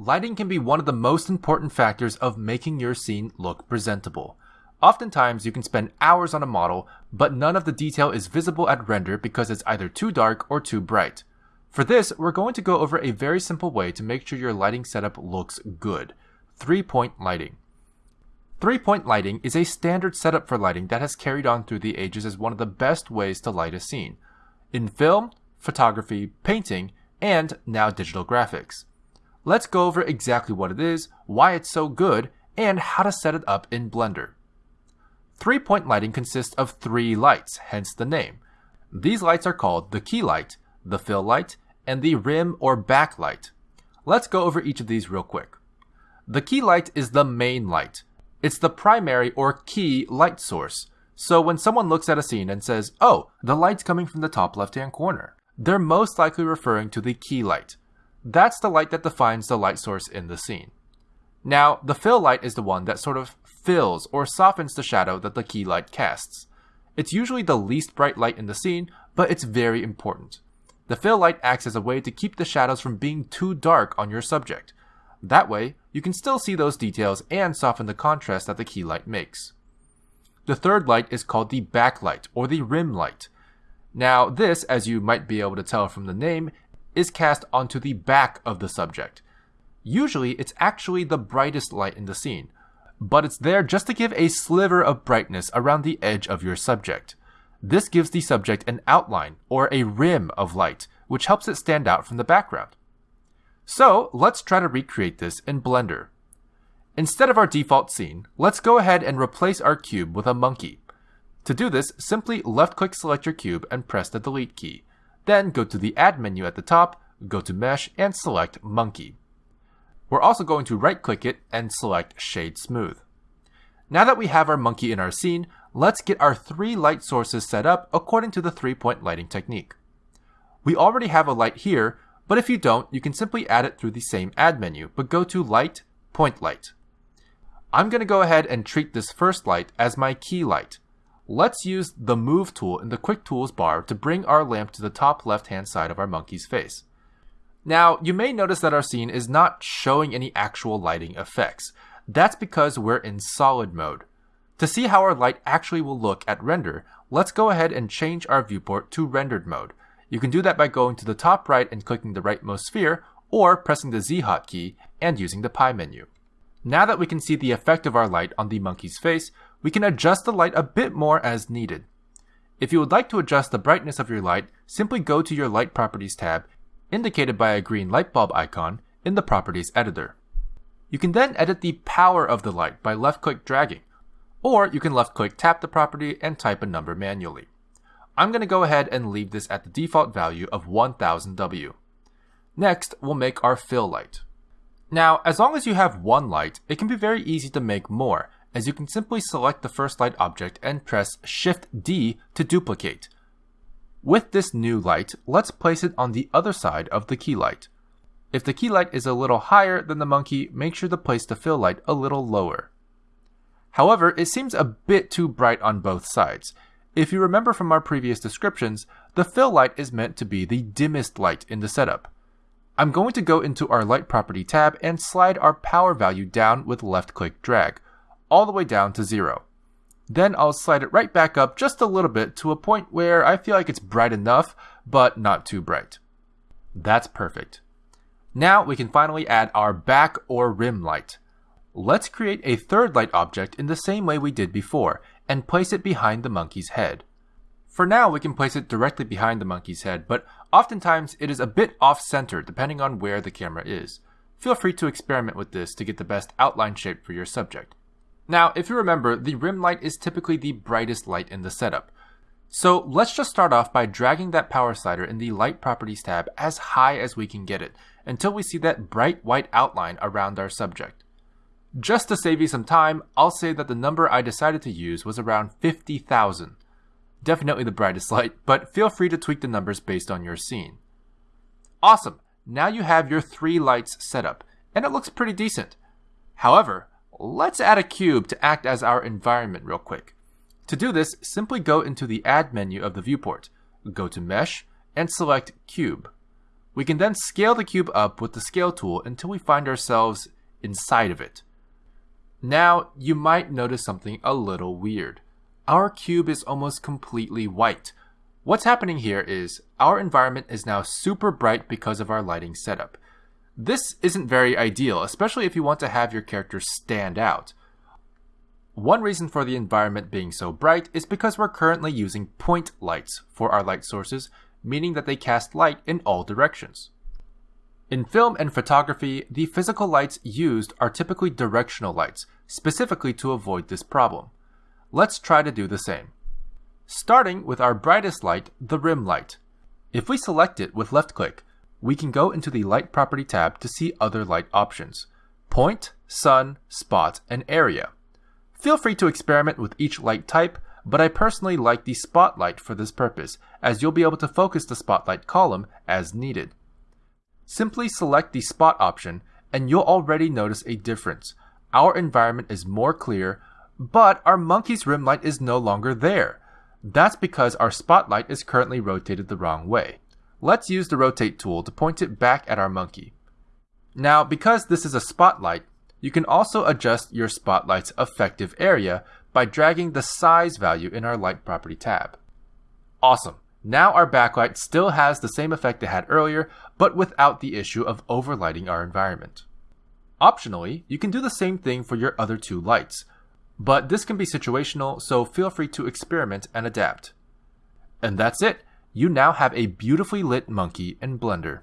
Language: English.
lighting can be one of the most important factors of making your scene look presentable. Oftentimes, you can spend hours on a model, but none of the detail is visible at render because it's either too dark or too bright. For this, we're going to go over a very simple way to make sure your lighting setup looks good. Three-point lighting. Three-point lighting is a standard setup for lighting that has carried on through the ages as one of the best ways to light a scene. In film, photography, painting, and now digital graphics. Let's go over exactly what it is, why it's so good, and how to set it up in Blender. Three-point lighting consists of three lights, hence the name. These lights are called the key light, the fill light, and the rim or backlight. Let's go over each of these real quick. The key light is the main light. It's the primary or key light source. So when someone looks at a scene and says, oh, the light's coming from the top left hand corner, they're most likely referring to the key light. That's the light that defines the light source in the scene. Now, the fill light is the one that sort of fills or softens the shadow that the key light casts. It's usually the least bright light in the scene, but it's very important. The fill light acts as a way to keep the shadows from being too dark on your subject. That way, you can still see those details and soften the contrast that the key light makes. The third light is called the backlight or the rim light. Now, this, as you might be able to tell from the name, is cast onto the back of the subject. Usually, it's actually the brightest light in the scene, but it's there just to give a sliver of brightness around the edge of your subject. This gives the subject an outline or a rim of light, which helps it stand out from the background. So let's try to recreate this in Blender. Instead of our default scene, let's go ahead and replace our cube with a monkey. To do this, simply left click select your cube and press the delete key. Then go to the add menu at the top, go to mesh and select monkey. We're also going to right click it and select Shade Smooth. Now that we have our monkey in our scene, let's get our three light sources set up according to the three point lighting technique. We already have a light here, but if you don't, you can simply add it through the same add menu, but go to Light, Point Light. I'm going to go ahead and treat this first light as my key light. Let's use the Move tool in the Quick Tools bar to bring our lamp to the top left hand side of our monkey's face. Now, you may notice that our scene is not showing any actual lighting effects. That's because we're in solid mode. To see how our light actually will look at render, let's go ahead and change our viewport to rendered mode. You can do that by going to the top right and clicking the rightmost sphere, or pressing the Z hotkey and using the pie menu. Now that we can see the effect of our light on the monkey's face, we can adjust the light a bit more as needed. If you would like to adjust the brightness of your light, simply go to your Light Properties tab indicated by a green light bulb icon in the Properties editor. You can then edit the power of the light by left-click dragging, or you can left-click tap the property and type a number manually. I'm going to go ahead and leave this at the default value of 1000W. Next, we'll make our fill light. Now, as long as you have one light, it can be very easy to make more, as you can simply select the first light object and press Shift D to duplicate, with this new light, let's place it on the other side of the key light. If the key light is a little higher than the monkey, make sure to place the fill light a little lower. However, it seems a bit too bright on both sides. If you remember from our previous descriptions, the fill light is meant to be the dimmest light in the setup. I'm going to go into our light property tab and slide our power value down with left click drag, all the way down to zero. Then I'll slide it right back up just a little bit to a point where I feel like it's bright enough, but not too bright. That's perfect. Now we can finally add our back or rim light. Let's create a third light object in the same way we did before, and place it behind the monkey's head. For now, we can place it directly behind the monkey's head, but oftentimes it is a bit off-center depending on where the camera is. Feel free to experiment with this to get the best outline shape for your subject. Now, if you remember, the rim light is typically the brightest light in the setup. So let's just start off by dragging that power slider in the light properties tab as high as we can get it until we see that bright white outline around our subject. Just to save you some time, I'll say that the number I decided to use was around 50,000. Definitely the brightest light, but feel free to tweak the numbers based on your scene. Awesome! Now you have your three lights set up, and it looks pretty decent. However, Let's add a cube to act as our environment real quick. To do this, simply go into the Add menu of the viewport, go to Mesh, and select Cube. We can then scale the cube up with the scale tool until we find ourselves inside of it. Now, you might notice something a little weird. Our cube is almost completely white. What's happening here is our environment is now super bright because of our lighting setup. This isn't very ideal, especially if you want to have your character stand out. One reason for the environment being so bright is because we're currently using point lights for our light sources, meaning that they cast light in all directions. In film and photography, the physical lights used are typically directional lights, specifically to avoid this problem. Let's try to do the same. Starting with our brightest light, the rim light. If we select it with left click, we can go into the Light Property tab to see other light options. Point, Sun, Spot, and Area. Feel free to experiment with each light type, but I personally like the Spotlight for this purpose, as you'll be able to focus the Spotlight column as needed. Simply select the Spot option, and you'll already notice a difference. Our environment is more clear, but our monkey's rim light is no longer there. That's because our spotlight is currently rotated the wrong way. Let's use the rotate tool to point it back at our monkey. Now, because this is a spotlight, you can also adjust your spotlight's effective area by dragging the size value in our light property tab. Awesome. Now our backlight still has the same effect it had earlier, but without the issue of overlighting our environment. Optionally, you can do the same thing for your other two lights, but this can be situational, so feel free to experiment and adapt. And that's it. You now have a beautifully lit monkey in Blender.